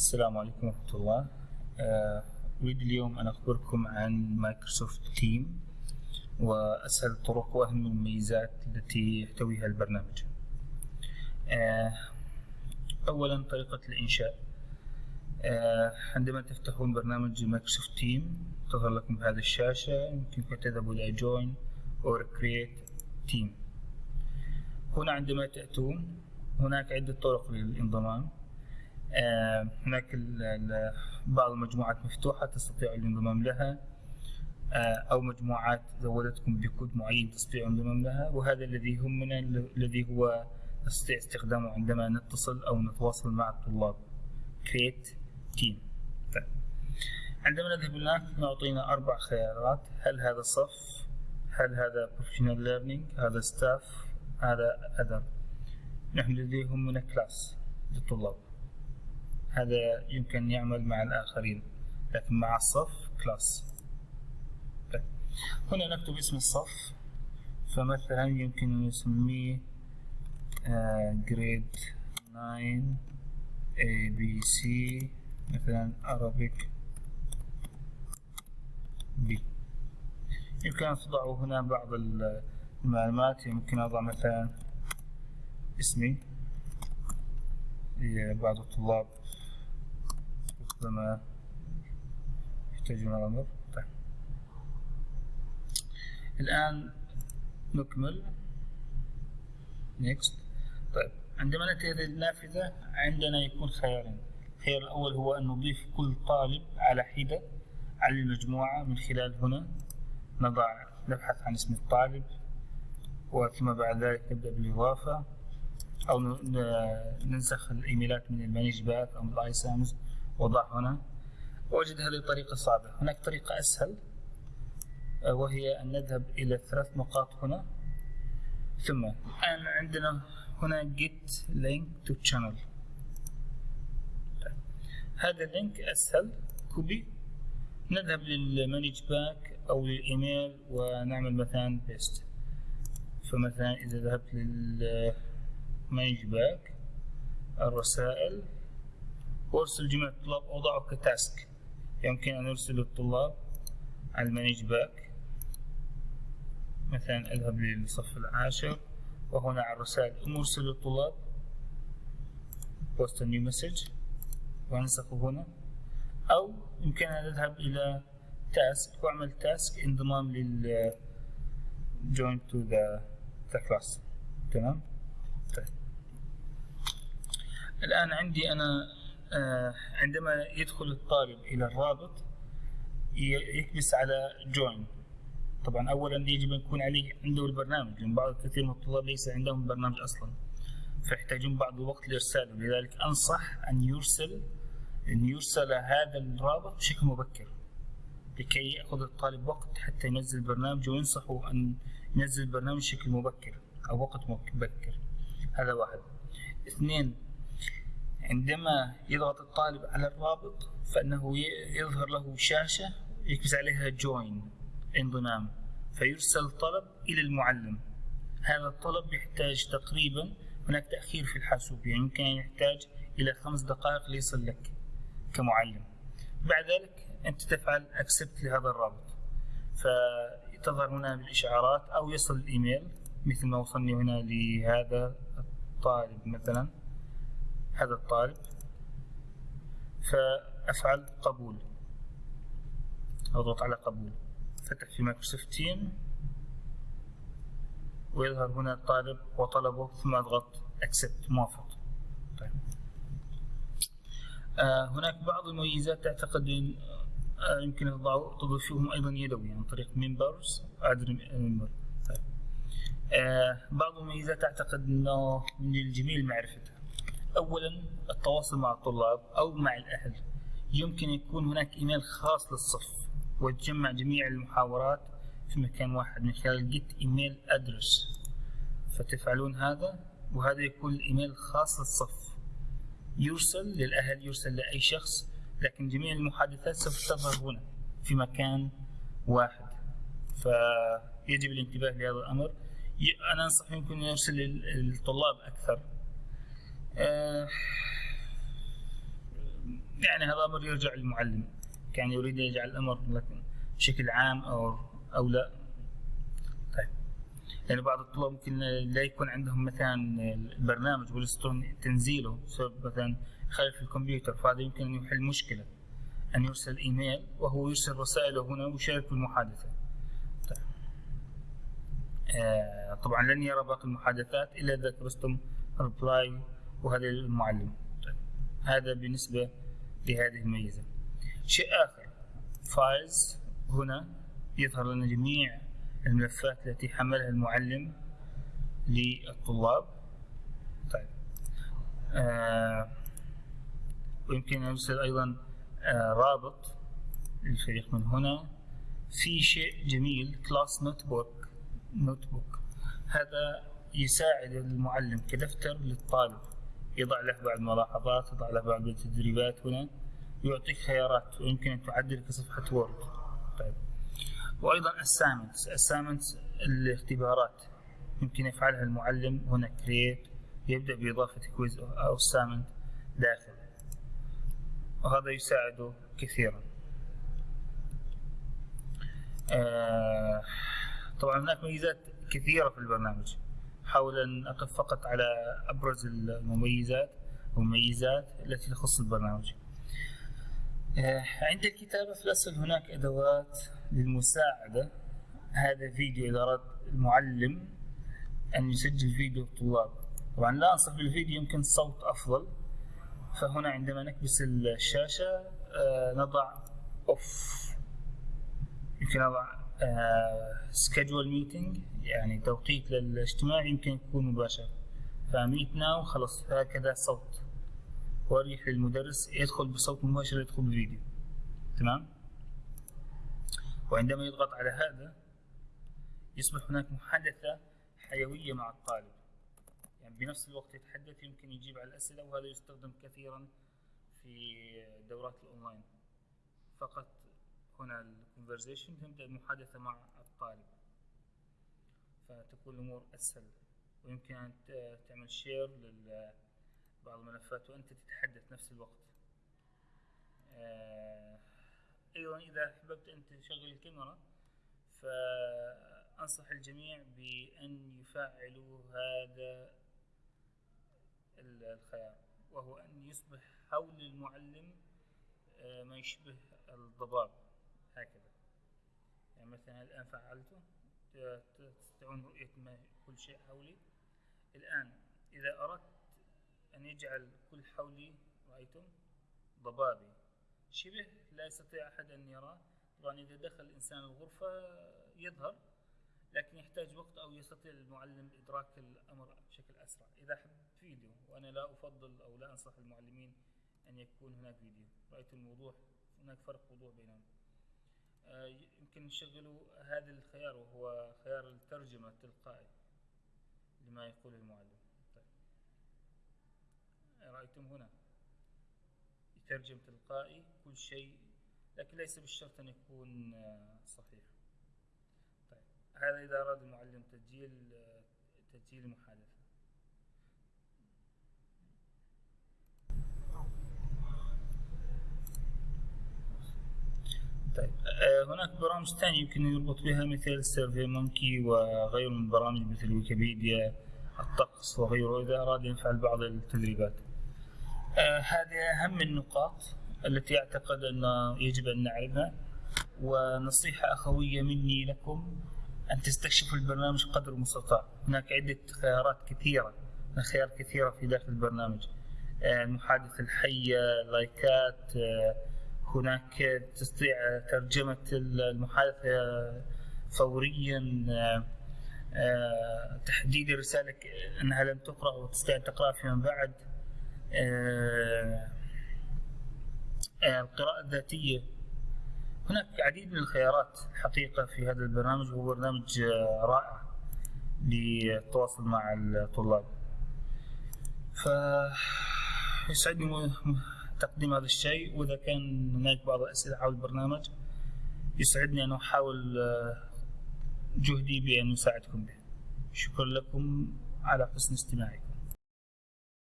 السلام عليكم ورحمة الله. آه، أريد اليوم أن أخبركم عن Microsoft Team وأسهل الطرق وأهم المميزات التي يحتويها البرنامج. آه، أولا طريقة الإنشاء. آه، عندما تفتحون برنامج Microsoft Team تظهر لكم بهذه الشاشة يمكنكم تذهبوا إلى join or create team. هنا عندما تأتون هناك عدة طرق للانضمام. هناك بعض المجموعات مفتوحة تستطيع الانضمام لها آه، أو مجموعات زودتكم بكود معين تستطيع الانضمام لها وهذا الذي يهمنا الذي هو نستطيع استخدامه عندما نتصل أو نتواصل مع الطلاب. Create team. طيب. عندما نذهب هناك نعطينا أربع خيارات. هل هذا صف؟ هل هذا professional learning هذا staff هذا other نحن الذي يهمنا class للطلاب. هذا يمكن يعمل مع الآخرين لكن مع الصف class طيب. هنا نكتب اسم الصف فمثلا يمكن نسميه grade 9 A B C مثلا Arabic B. يمكن أن تضعوا هنا بعض المعلومات يمكن أضع مثلا اسمي. بعض الطلاب. ربما يحتاجون الأمر. طيب. الآن نكمل. Next. طيب. عندما نأتي هذه النافذة عندنا يكون خيارين. الخيار الأول هو أن نضيف كل طالب على حدة على المجموعة من خلال هنا. نضع نبحث عن اسم الطالب وثم بعد ذلك نبدأ بالإضافة. أو ننسخ الإيميلات من ال ManageBac أو من ال iSAMS وضع هنا. وجد هذه الطريقة صعبة هناك طريقة أسهل آه، وهي أن نذهب إلى ثلاث نقاط هنا. ثم الآن عندنا هنا get link to channel. هذا ال link أسهل. copy. نذهب لل ManageBac أو للإيميل ونعمل مثلا paste فمثلا إذا ذهبت لل ManageBac الرسائل وارسل جميع الطلاب أوضعه ك task. يمكن أن أرسل الطلاب على ال ManageBac. مثلا أذهب للصف العاشر. وهنا على الرسائل أرسل الطلاب a new message. وأنسخه هنا. أو يمكن أن أذهب إلى تاسك وأعمل تاسك انضمام لل join to the, the class. تمام؟ طيب. الآن عندي أنا عندما يدخل الطالب إلى الرابط يكبس على جوين. طبعا أولا يجب أن يكون عليه عنده البرنامج لأن بعض كثير من الطلاب ليس عندهم برنامج أصلا فيحتاجون بعض الوقت لإرساله. لذلك أنصح أن يرسل أن يرسل هذا الرابط بشكل مبكر لكي يأخذ الطالب وقت حتى ينزل البرنامج وينصحه أن ينزل البرنامج بشكل مبكر أو وقت مبكر. هذا واحد. اثنين عندما يضغط الطالب على الرابط فإنه يظهر له شاشة يكبس عليها جوين انضمام فيرسل طلب إلى المعلم. هذا الطلب يحتاج تقريبا هناك تأخير في الحاسوب يعني يمكن أن يحتاج إلى خمس دقائق ليصل لك كمعلم. بعد ذلك أنت تفعل أكسبت لهذا الرابط. فتظهر هنا بالإشعارات أو يصل الإيميل مثل ما وصلني هنا لهذا الطالب مثلا. هذا الطالب فأفعل قبول أضغط على قبول فتح في Microsoft Team ويظهر هنا الطالب وطلبه ثم أضغط accept موافق طيب. آه هناك بعض المميزات تعتقد أن آه يمكن تضيفهم أيضا يدوي عن طريق member طيب. آه بعض المميزات أعتقد أنه من الجميل معرفتها اولا التواصل مع الطلاب أو مع الأهل. يمكن يكون هناك إيميل خاص للصف وتجمع جميع المحاورات في مكان واحد من خلال جيت ايميل ادرس فتفعلون هذا وهذا يكون الإيميل خاص للصف. يرسل للأهل يرسل لأي شخص لكن جميع المحادثات سوف تظهر هنا في مكان واحد. فيجب الانتباه لهذا الأمر. أنا أنصح يمكن يرسل للطلاب أكثر. آه، يعني هذا أمر يرجع للمعلم. كان يريد أن يجعل الأمر لكن بشكل عام أو أو لا. طيب. يعني بعض الطلاب ممكن لا يكون عندهم مثلا البرنامج ويستطيعون تنزيله بسبب مثلا خلل في الكمبيوتر فهذا يمكن أن يحل مشكلة. أن يرسل إيميل وهو يرسل رسائله هنا ويشارك بالمحادثة طيب. آه طبعا لن يرى باقي المحادثات إلا إذا كبستم reply وهذا المعلم طيب. هذا بالنسبة لهذه الميزة. شيء آخر. files هنا يظهر لنا جميع الملفات التي حملها المعلم للطلاب. طيب. آه ويمكن نرسل أيضا آه رابط للفريق من هنا. في شيء جميل class notebook notebook هذا يساعد المعلم كدفتر للطالب. يضع له بعض الملاحظات يضع له بعض التدريبات هنا يعطيك خيارات ويمكن أن تعدل كصفحة Word طيب. وأيضا assignments. Assignments الاختبارات. يمكن يفعلها المعلم. هنا create. يبدأ بإضافة quiz أو assignment داخل. وهذا يساعده كثيرا. آه طبعا هناك ميزات كثيرة في البرنامج. أحاول أن أقف فقط على أبرز المميزات والميزات التي تخص البرنامج. آه، عند الكتابة في الأصل هناك أدوات للمساعدة. هذا فيديو إذا أراد المعلم أن يسجل فيديو الطلاب. طبعا لا أنصح بالفيديو يمكن الصوت أفضل. فهنا عندما نكبس الشاشة آه، نضع أوف يمكن نضع schedule آه، meeting يعني توقيت للاجتماع يمكن يكون مباشر. ف meet now خلص هكذا صوت. وأريح للمدرس يدخل بصوت مباشر يدخل بفيديو. تمام؟ وعندما يضغط على هذا يصبح هناك محادثة حيوية مع الطالب. يعني بنفس الوقت يتحدث يمكن يجيب على الأسئلة وهذا يستخدم كثيرا في دورات الأونلاين. فقط هنا ال conversation تبدأ المحادثة مع الطالب. فتكون الأمور أسهل. ويمكن أن تعمل share لل بعض الملفات وأنت تتحدث نفس الوقت. آه، أيضا إذا أحببت أن تشغل الكاميرا فأنصح الجميع بأن يفعلوا هذا الخيار وهو أن يصبح حول المعلم آه، ما يشبه الضباب. هكذا. يعني مثلا الآن فعلته تستطيعون رؤية ما كل شيء حولي. الآن إذا أردت أن يجعل كل حولي رأيتم ضبابي. شبه لا يستطيع أحد أن يراه. طبعا إذا دخل الإنسان الغرفة يظهر لكن يحتاج وقت أو يستطيع المعلم إدراك الأمر بشكل أسرع. إذا حب فيديو وأنا لا أفضل أو لا أنصح المعلمين أن يكون هناك فيديو. رأيت الوضوح هناك فرق وضوح بينهم. يمكن نشغلوا هذا الخيار وهو خيار الترجمة التلقائي لما يقول المعلم. رأيتم هنا. يترجم تلقائي كل شيء لكن ليس بالشرط أن يكون آه، صحيح. طيب. هذا إذا أراد المعلم تسجيل آه، تسجيل المحادثة طيب آه، هناك برامج ثانية يمكن يربط بها مثل SurveyMonkey وغيره من البرامج مثل ويكيبيديا الطقس وغيره إذا أراد يفعل بعض التدريبات. آه هذه أهم النقاط التي أعتقد أن يجب أن نعرفها ونصيحة أخوية مني لكم أن تستكشفوا البرنامج قدر المستطاع. هناك عدة خيارات كثيرة خيار كثيرة في داخل البرنامج. آه المحادثة الحية لايكات آه هناك تستطيع ترجمة المحادثة فوريا آه، تحديد الرسالة أنها لم تقرأ وتستطيع تقرأ فيما بعد. آه، آه، القراءة الذاتية. هناك عديد من الخيارات الحقيقة في هذا البرنامج وهو برنامج رائع للتواصل مع الطلاب. فيسعدني تقديم هذا الشيء وإذا كان هناك بعض الأسئلة حول البرنامج يسعدني أن أحاول جهدي بأن أساعدكم به شكرا لكم على حسن استماعكم.